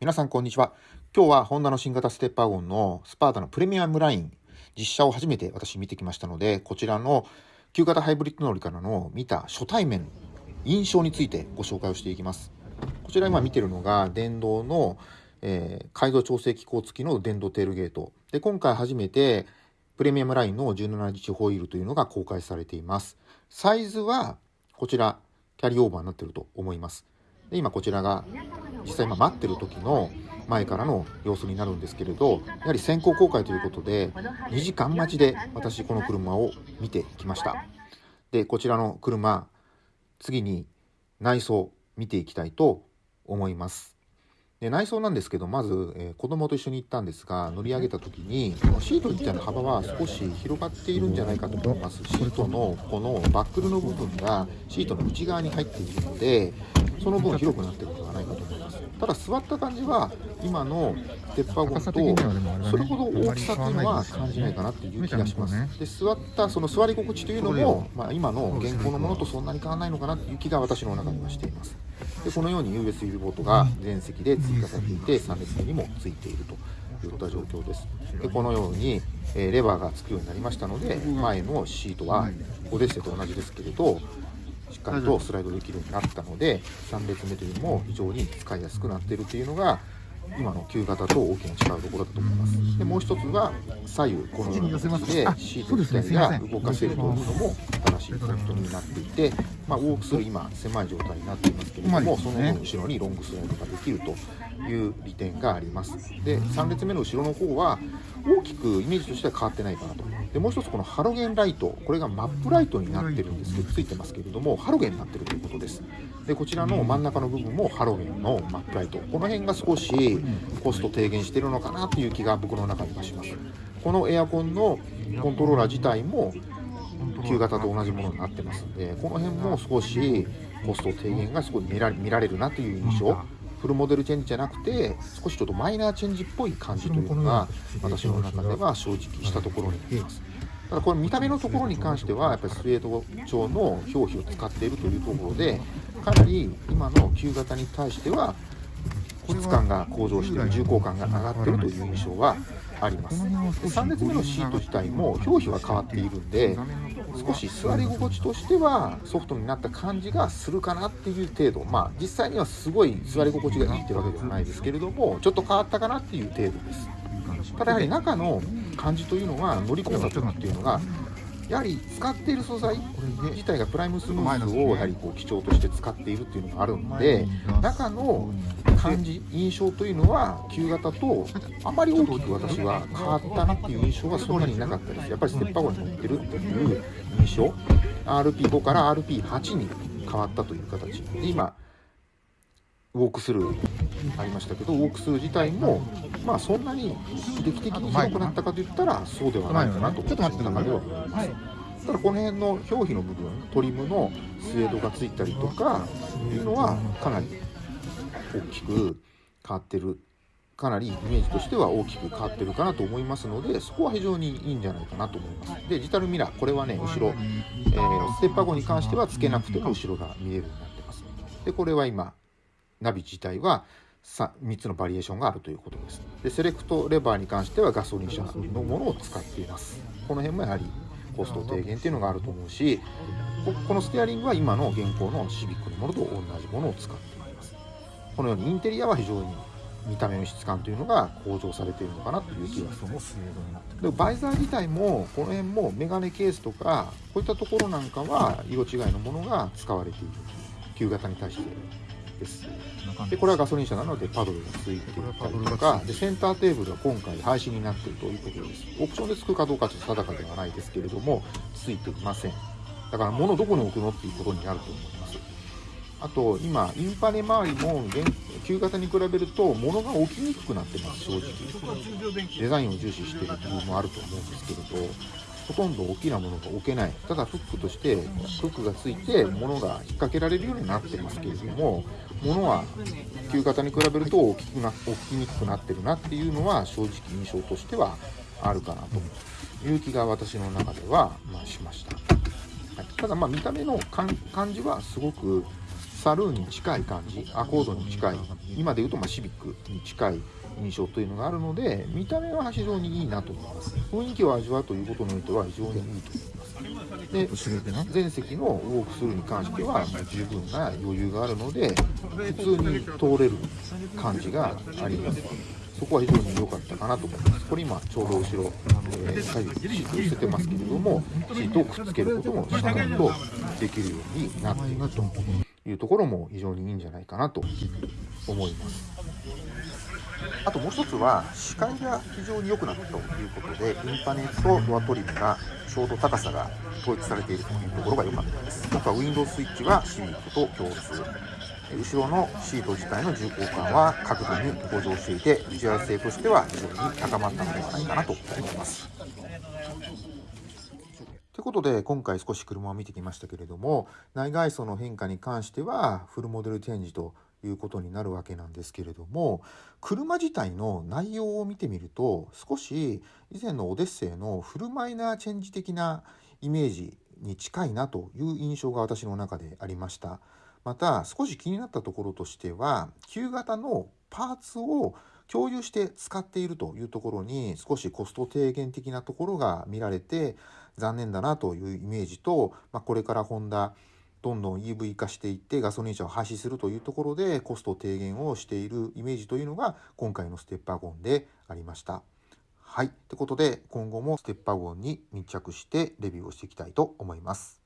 皆さんこんにちは。今日はホンダの新型ステッパーゴンのスパータのプレミアムライン実車を初めて私見てきましたので、こちらの旧型ハイブリッド乗りからの見た初対面印象についてご紹介をしていきます。こちら今見てるのが電動の、えー、改造調整機構付きの電動テールゲート。で、今回初めてプレミアムラインの17日ホイールというのが公開されています。サイズはこちらキャリーオーバーになってると思います。で今こちらが実際今待ってる時の前からの様子になるんですけれどやはり先行公開ということで2時間待ちで私この車を見てきました。でこちらの車次に内装見ていきたいと思います。で内装なんですけどまず、えー、子供と一緒に行ったんですが乗り上げた時にシート自体の幅は少し広がっているんじゃないかと思います。シートのこのバックルの部分がシートの内側に入っているのでその分広くなってるのではないかと思います。ただ座った感じは今のステッパーゴンとそれほど大きさっていうのは感じないかなっていう気がします。で座ったその座り心地というのも、まあ、今の現行のものとそんなに変わらないのかなっていう気が私の中ではしています。でこのように USB ポートが全席で追加されていて3列目にもついているということは状況です。でこのように、えー、レバーがつくようになりましたので前のシートはオデッセと同じですけれどしっかりとスライドできるようになったので3列目というのも非常に使いやすくなっているというのが今の旧型と大きな違うところだと思います。でもう一つは左右このような形でシート自体が動かせるというのも新しいポイントになっていて、まあ、ウォークスル今狭い状態になっていますけれどもその分後ろにロングスライドができるという利点があります。で3列目の後ろの方は大きくイメージとしては変わってないかなとでもう一つこのハロゲンライトこれがマップライトになってるんですけどついてますけれどもハロゲンになってるということです。でこちらの真ん中の部分もハロゲンのマップライト。この辺が少しコスト低減してるのかなという気が僕の中ではします。このエアコンのコントローラー自体も旧型と同じものになってますんでこの辺も少しコスト低減がすごい見られるなという印象フルモデルチェンジじゃなくて少しちょっとマイナーチェンジっぽい感じというのが私の中では正直したところになります。ただこれ見た目のところに関してはやっぱりスウェード調の表皮を使っているというところでかなり今の旧型に対しては質感が向上している重厚感が上がっているという印象はあります。3列目のシート自体も表皮は変わっているんで少し座り心地としてはソフトになった感じがするかなっていう程度。まあ実際にはすごい座り心地がいいってわけではないですけれどもちょっと変わったかなっていう程度です。ただやはり中の感じというのは乗り込んだ時っていうのがやはり使っている素材自体がプライムスムースをやはりこう基調として使っているっていうのがあるので中の感じ印象というのは旧型とあまり大きく私は変わったなっていう印象はそんなになかったです。やっぱりステッパーゴに乗ってるっていう印象。RP5 から RP8 に変わったという形。で今ウォークスルーありましたけどウォークスルー自体もまあそんなに劇的に広くなったかといったらそうではないかなと。私の中では思い。ます。ただこの辺の表皮の部分トリムのスウェードがついたりとかいうのはかなり大きく変わってるかなりイメージとしては大きく変わってるかなと思いますのでそこは非常にいいんじゃないかなと思います。でデジタルミラーこれはね後ろ、えー、ステッパー後に関してはつけなくても後ろが見えるようになってます。でこれは今ナビ自体は 3, 3つのバリエーションがあるということです。でセレクトレバーに関してはガソリン車のものを使っています。この辺もやはりコスト低減っていうのがあると思うしこのステアリングは今の現行のシビックのものと同じものを使っています。このようにインテリアは非常に見た目の質感というのが向上されているのかなという気がしますでバイザー自体もこの辺もメガネケースとかこういったところなんかは色違いのものが使われている。旧型に対してです。でこれはガソリン車なのでパドルがついていたりとかでセンターテーブルは今回廃止になっているということです。オプションでつくかどうかちょっと定かではないですけれどもついていません。だから物どこに置くのっていうことになると思います。あと今インパネ周りも旧型に比べると物が置きにくくなってます正直。デザインを重視している部分もあると思うんですけれどほとんど大きなものが置けない。ただフックとしてフックがついて物が引っ掛けられるようになってますけれども物は旧型に比べると大きくな大きにくくなってるなっていうのは正直印象としてはあるかなと。いう気が私の中では、まあ、しました、はい、ただまあ見た目の感じはすごくサルーンに近い感じアコードに近い今でいうとまあシビックに近い印象というのがあるので見た目は非常にいいなと思います。雰囲気を味わうということにおいては非常にいいと思います。で前席のウォークスルーに関しては十分な余裕があるので普通に通れる感じがあります。そこは非常に良かったかなと思います。これ今ちょうど後ろ、えー、左右シートを捨ててますけれどもシートをくっつけることもしっかりとできるようになっているというところも非常にいいんじゃないかなと思います。あともう一つは視界が非常に良くなったということでインパネットドアトリムがちょうど高さが統一されているというところが良かったです。あとはウィンドウスイッチはシビックと共通。後ろのシート自体の重厚感は角度に向上していてビジュアル性としては非常に高まったのではないかなと思います。ことで今回少し車を見てきましたけれども内外装の変化に関してはフルモデル展示ということになるわけなんですけれども車自体の内容を見てみると少し以前のオデッセイのフルマイナーチェンジ的なイメージに近いなという印象が私の中でありました。また少し気になったところとしては旧型のパーツを共有して使っているというところに少しコスト低減的なところが見られて残念だなというイメージと、まあ、これからホンダどんどん EV 化していってガソリン車を廃止するというところでコスト低減をしているイメージというのが今回のステッパーゴンでありました。はい。ということで今後もステッパーゴンに密着してレビューをしていきたいと思います。